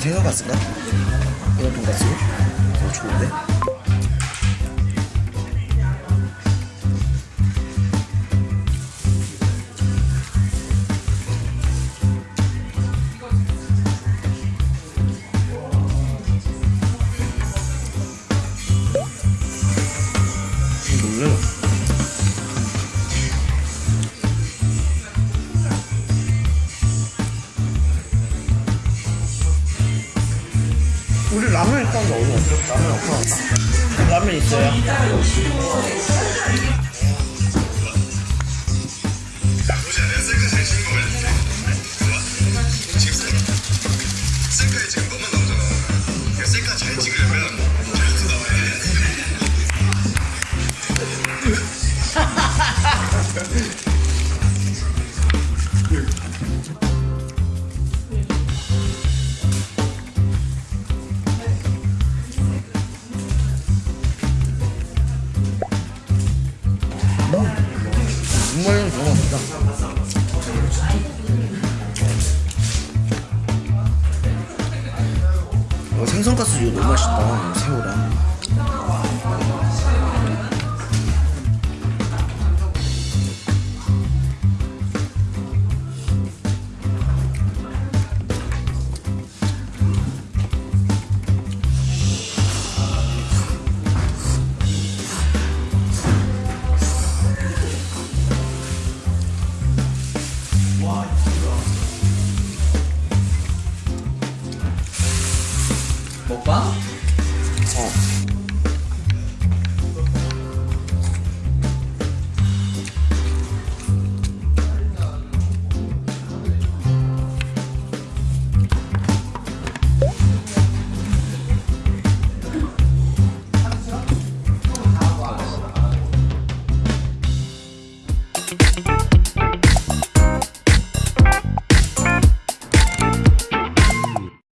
이거 생선가스인가? 이건 돈가스? 어 좋은데? 우리 라면 일단 넣어. 라면 없어. 라면 있어요? 나오잖아. 셀카 잘 찍으려면 잘도 나와야 돼. 정말 좋아합니다. 어, 생선가스 이거 너무 맛있다 새우랑 먹방? 어